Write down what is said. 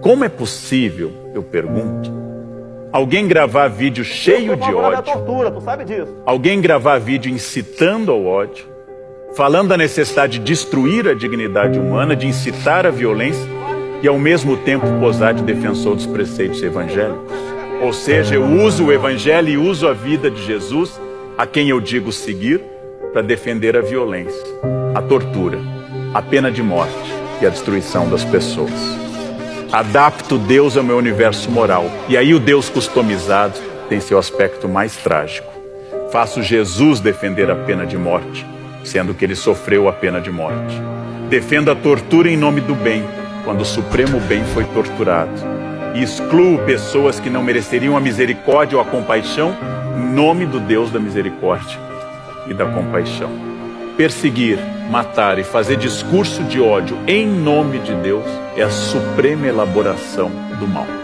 Como é possível, eu pergunto, alguém gravar vídeo cheio de ódio, tortura, tu sabe disso. alguém gravar vídeo incitando ao ódio, falando da necessidade de destruir a dignidade humana, de incitar a violência e ao mesmo tempo posar de defensor dos preceitos evangélicos? Ou seja, eu uso o evangelho e uso a vida de Jesus, a quem eu digo seguir, para defender a violência, a tortura, a pena de morte e a destruição das pessoas. Adapto Deus ao meu universo moral. E aí o Deus customizado tem seu aspecto mais trágico. Faço Jesus defender a pena de morte, sendo que ele sofreu a pena de morte. Defendo a tortura em nome do bem, quando o supremo bem foi torturado. E excluo pessoas que não mereceriam a misericórdia ou a compaixão em nome do Deus da misericórdia e da compaixão perseguir, matar e fazer discurso de ódio em nome de Deus é a suprema elaboração do mal.